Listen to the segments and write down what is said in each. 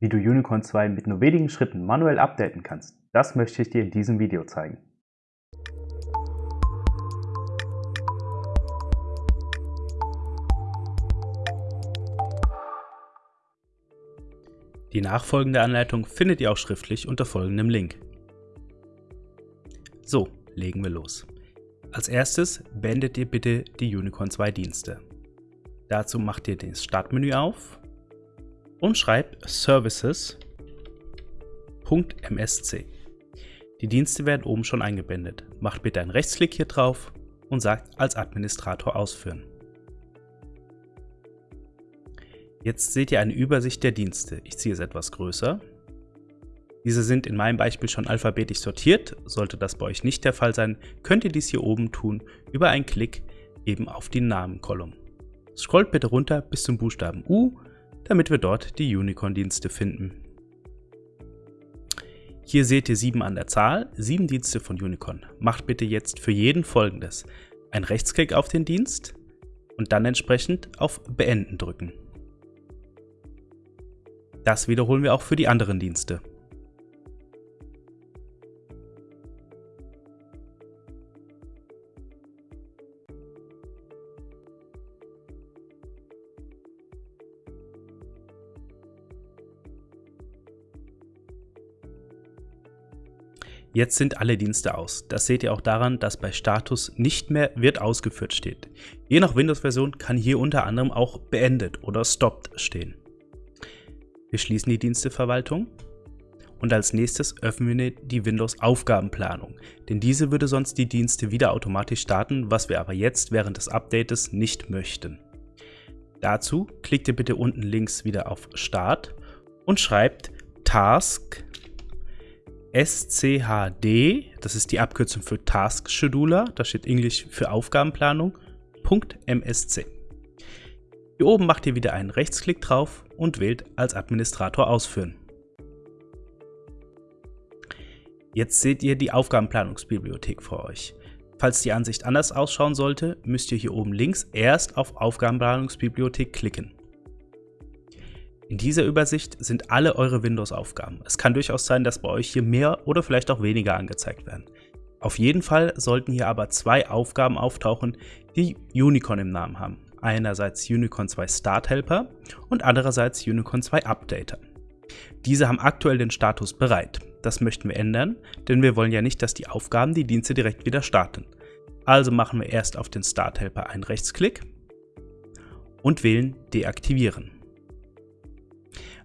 Wie du Unicorn 2 mit nur wenigen Schritten manuell updaten kannst, das möchte ich dir in diesem Video zeigen. Die nachfolgende Anleitung findet ihr auch schriftlich unter folgendem Link. So, legen wir los. Als erstes beendet ihr bitte die Unicorn 2 Dienste. Dazu macht ihr das Startmenü auf und schreibt services.msc. Die Dienste werden oben schon eingeblendet. Macht bitte einen Rechtsklick hier drauf und sagt als Administrator ausführen. Jetzt seht ihr eine Übersicht der Dienste. Ich ziehe es etwas größer. Diese sind in meinem Beispiel schon alphabetisch sortiert. Sollte das bei euch nicht der Fall sein, könnt ihr dies hier oben tun über einen Klick eben auf die Namen-Kolumn. Scrollt bitte runter bis zum Buchstaben U damit wir dort die Unicorn-Dienste finden. Hier seht ihr sieben an der Zahl, sieben Dienste von Unicorn. Macht bitte jetzt für jeden folgendes. Ein Rechtsklick auf den Dienst und dann entsprechend auf Beenden drücken. Das wiederholen wir auch für die anderen Dienste. Jetzt sind alle Dienste aus. Das seht ihr auch daran, dass bei Status nicht mehr wird ausgeführt steht. Je nach Windows-Version kann hier unter anderem auch beendet oder stopped stehen. Wir schließen die Diensteverwaltung und als nächstes öffnen wir die Windows Aufgabenplanung, denn diese würde sonst die Dienste wieder automatisch starten, was wir aber jetzt während des Updates nicht möchten. Dazu klickt ihr bitte unten links wieder auf Start und schreibt Task SCHD, das ist die Abkürzung für Task Scheduler, da steht Englisch für Aufgabenplanung, .msc. Hier oben macht ihr wieder einen Rechtsklick drauf und wählt als Administrator ausführen. Jetzt seht ihr die Aufgabenplanungsbibliothek vor euch. Falls die Ansicht anders ausschauen sollte, müsst ihr hier oben links erst auf Aufgabenplanungsbibliothek klicken. In dieser Übersicht sind alle eure Windows-Aufgaben. Es kann durchaus sein, dass bei euch hier mehr oder vielleicht auch weniger angezeigt werden. Auf jeden Fall sollten hier aber zwei Aufgaben auftauchen, die Unicorn im Namen haben. Einerseits Unicorn 2 Start Helper und andererseits Unicorn 2 Updater. Diese haben aktuell den Status bereit. Das möchten wir ändern, denn wir wollen ja nicht, dass die Aufgaben die Dienste direkt wieder starten. Also machen wir erst auf den Start Helper einen Rechtsklick und wählen Deaktivieren.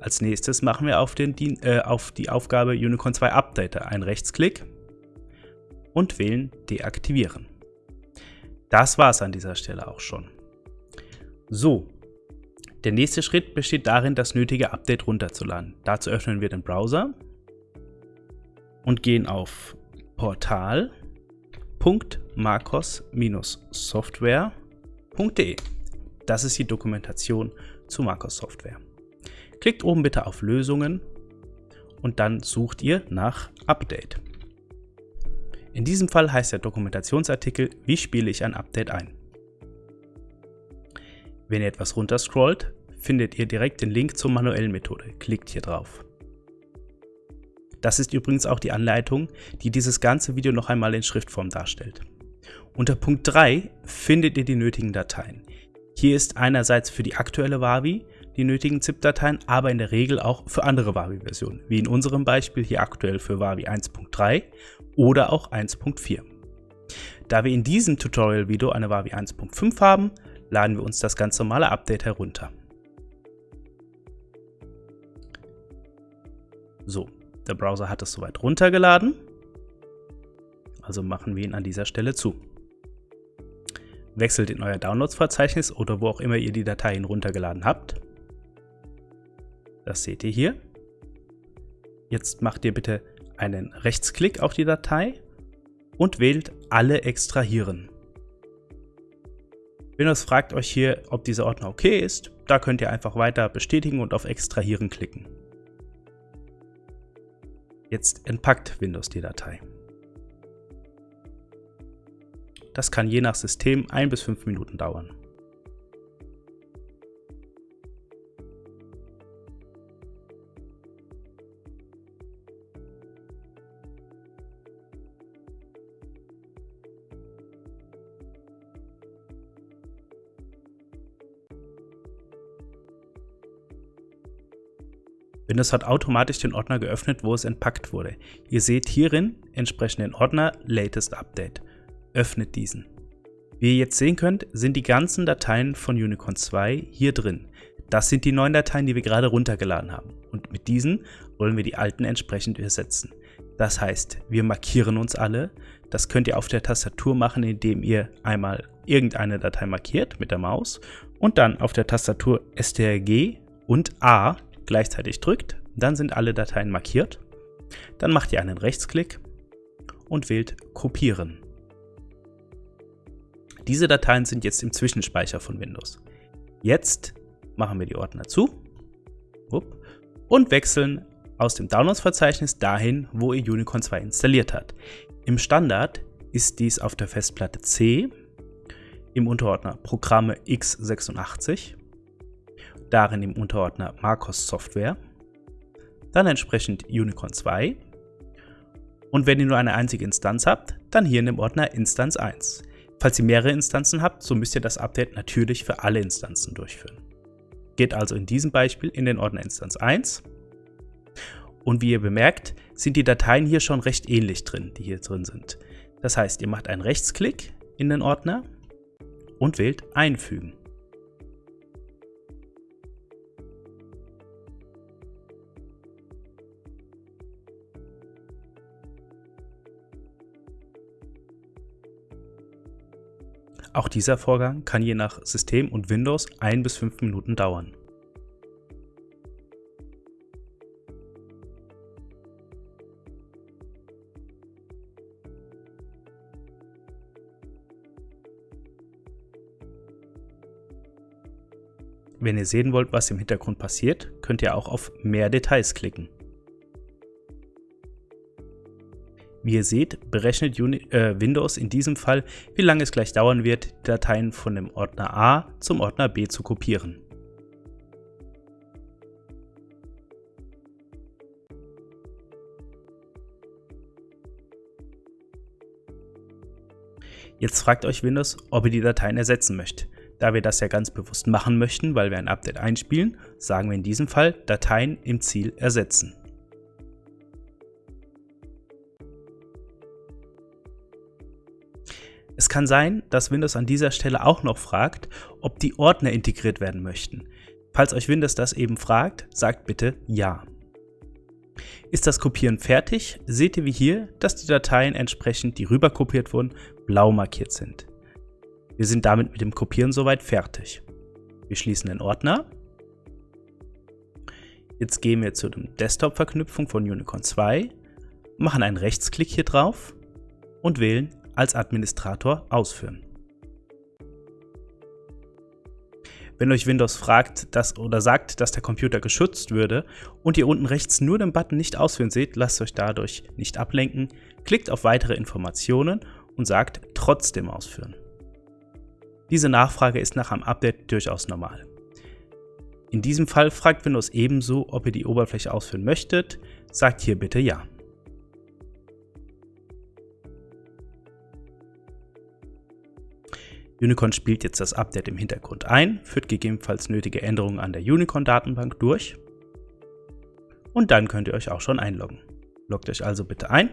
Als nächstes machen wir auf, den, äh, auf die Aufgabe Unicorn 2 Updater einen Rechtsklick und wählen Deaktivieren. Das war es an dieser Stelle auch schon. So, der nächste Schritt besteht darin, das nötige Update runterzuladen. Dazu öffnen wir den Browser und gehen auf portal.marcos-software.de. Das ist die Dokumentation zu Marcos Software. Klickt oben bitte auf Lösungen und dann sucht ihr nach Update. In diesem Fall heißt der Dokumentationsartikel, wie spiele ich ein Update ein. Wenn ihr etwas runterscrollt, findet ihr direkt den Link zur manuellen Methode. Klickt hier drauf. Das ist übrigens auch die Anleitung, die dieses ganze Video noch einmal in Schriftform darstellt. Unter Punkt 3 findet ihr die nötigen Dateien. Hier ist einerseits für die aktuelle Wavi die nötigen ZIP-Dateien, aber in der Regel auch für andere Wavi-Versionen, wie in unserem Beispiel hier aktuell für Wavi 1.3 oder auch 1.4. Da wir in diesem Tutorial-Video eine Wavi 1.5 haben, laden wir uns das ganz normale Update herunter. So, der Browser hat es soweit runtergeladen, also machen wir ihn an dieser Stelle zu. Wechselt in euer Downloads-Verzeichnis oder wo auch immer ihr die Dateien runtergeladen habt. Das seht ihr hier. Jetzt macht ihr bitte einen Rechtsklick auf die Datei und wählt Alle extrahieren. Windows fragt euch hier, ob dieser Ordner okay ist. Da könnt ihr einfach weiter bestätigen und auf Extrahieren klicken. Jetzt entpackt Windows die Datei. Das kann je nach System ein bis fünf Minuten dauern. Windows hat automatisch den Ordner geöffnet, wo es entpackt wurde. Ihr seht hierin entsprechend den Ordner Latest Update. Öffnet diesen. Wie ihr jetzt sehen könnt, sind die ganzen Dateien von Unicorn 2 hier drin. Das sind die neuen Dateien, die wir gerade runtergeladen haben. Und mit diesen wollen wir die alten entsprechend ersetzen. Das heißt, wir markieren uns alle. Das könnt ihr auf der Tastatur machen, indem ihr einmal irgendeine Datei markiert mit der Maus und dann auf der Tastatur STRG und A gleichzeitig drückt. Dann sind alle Dateien markiert. Dann macht ihr einen Rechtsklick und wählt Kopieren. Diese Dateien sind jetzt im Zwischenspeicher von Windows. Jetzt machen wir die Ordner zu und wechseln aus dem Downloads-Verzeichnis dahin, wo ihr Unicorn 2 installiert habt. Im Standard ist dies auf der Festplatte C im Unterordner Programme x86, darin im Unterordner Marcos Software, dann entsprechend Unicorn 2 und wenn ihr nur eine einzige Instanz habt, dann hier in dem Ordner Instanz 1. Falls ihr mehrere Instanzen habt, so müsst ihr das Update natürlich für alle Instanzen durchführen. Geht also in diesem Beispiel in den Ordner Instanz 1 und wie ihr bemerkt, sind die Dateien hier schon recht ähnlich drin, die hier drin sind. Das heißt, ihr macht einen Rechtsklick in den Ordner und wählt Einfügen. Auch dieser Vorgang kann je nach System und Windows ein bis fünf Minuten dauern. Wenn ihr sehen wollt, was im Hintergrund passiert, könnt ihr auch auf Mehr Details klicken. Wie ihr seht, berechnet äh, Windows in diesem Fall, wie lange es gleich dauern wird, die Dateien von dem Ordner A zum Ordner B zu kopieren. Jetzt fragt euch Windows, ob ihr die Dateien ersetzen möchtet. Da wir das ja ganz bewusst machen möchten, weil wir ein Update einspielen, sagen wir in diesem Fall Dateien im Ziel ersetzen. Es kann sein, dass Windows an dieser Stelle auch noch fragt, ob die Ordner integriert werden möchten. Falls euch Windows das eben fragt, sagt bitte Ja. Ist das Kopieren fertig, seht ihr wie hier, dass die Dateien entsprechend, die rüber kopiert wurden, blau markiert sind. Wir sind damit mit dem Kopieren soweit fertig. Wir schließen den Ordner. Jetzt gehen wir zu der Desktop-Verknüpfung von Unicorn 2, machen einen Rechtsklick hier drauf und wählen als Administrator ausführen. Wenn euch Windows fragt dass, oder sagt, dass der Computer geschützt würde und ihr unten rechts nur den Button nicht ausführen seht, lasst euch dadurch nicht ablenken, klickt auf weitere Informationen und sagt trotzdem ausführen. Diese Nachfrage ist nach einem Update durchaus normal. In diesem Fall fragt Windows ebenso, ob ihr die Oberfläche ausführen möchtet, sagt hier bitte Ja. Unicorn spielt jetzt das Update im Hintergrund ein, führt gegebenenfalls nötige Änderungen an der Unicorn-Datenbank durch und dann könnt ihr euch auch schon einloggen. Loggt euch also bitte ein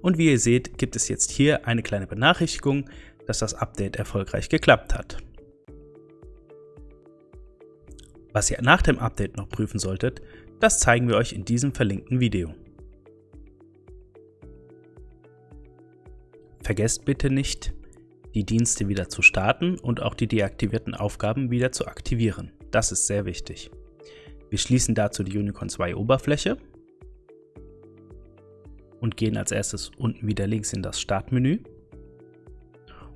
Und wie ihr seht, gibt es jetzt hier eine kleine Benachrichtigung, dass das Update erfolgreich geklappt hat. Was ihr nach dem Update noch prüfen solltet, das zeigen wir euch in diesem verlinkten Video. Vergesst bitte nicht, die Dienste wieder zu starten und auch die deaktivierten Aufgaben wieder zu aktivieren. Das ist sehr wichtig. Wir schließen dazu die Unicorn 2 Oberfläche und gehen als erstes unten wieder links in das Startmenü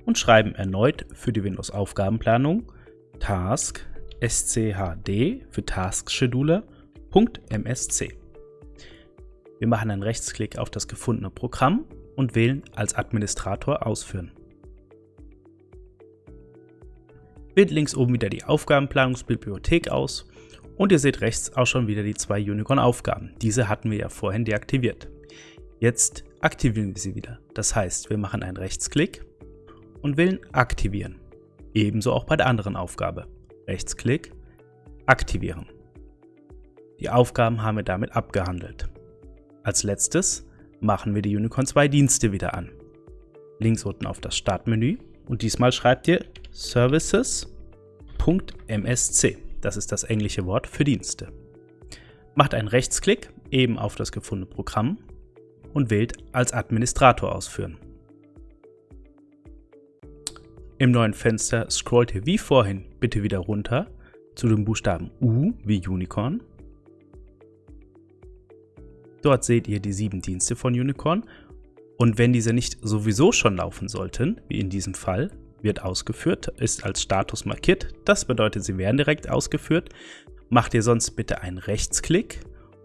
und schreiben erneut für die Windows Aufgabenplanung task schd für Task Scheduler. Wir machen einen Rechtsklick auf das gefundene Programm und wählen als Administrator ausführen. Wählt links oben wieder die Aufgabenplanungsbibliothek aus und ihr seht rechts auch schon wieder die zwei Unicorn-Aufgaben. Diese hatten wir ja vorhin deaktiviert. Jetzt aktivieren wir sie wieder. Das heißt, wir machen einen Rechtsklick und wählen Aktivieren. Ebenso auch bei der anderen Aufgabe. Rechtsklick, aktivieren. Die Aufgaben haben wir damit abgehandelt. Als letztes machen wir die Unicorn 2 Dienste wieder an. Links unten auf das Startmenü und diesmal schreibt ihr services.msc. Das ist das englische Wort für Dienste. Macht einen Rechtsklick eben auf das gefundene Programm und wählt als Administrator ausführen. Im neuen Fenster scrollt ihr wie vorhin bitte wieder runter zu dem Buchstaben U wie Unicorn Dort seht ihr die sieben Dienste von Unicorn und wenn diese nicht sowieso schon laufen sollten, wie in diesem Fall, wird ausgeführt, ist als Status markiert, das bedeutet, sie werden direkt ausgeführt, macht ihr sonst bitte einen Rechtsklick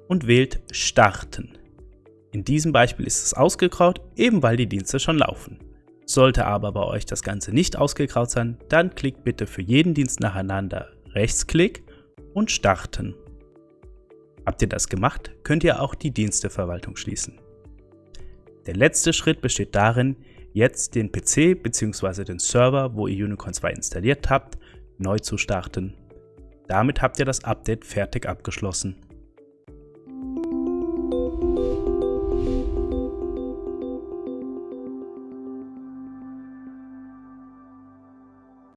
und wählt Starten. In diesem Beispiel ist es ausgegraut, eben weil die Dienste schon laufen. Sollte aber bei euch das Ganze nicht ausgegraut sein, dann klickt bitte für jeden Dienst nacheinander Rechtsklick und Starten. Habt ihr das gemacht, könnt ihr auch die Diensteverwaltung schließen. Der letzte Schritt besteht darin, jetzt den PC bzw. den Server, wo ihr Unicorn 2 installiert habt, neu zu starten. Damit habt ihr das Update fertig abgeschlossen.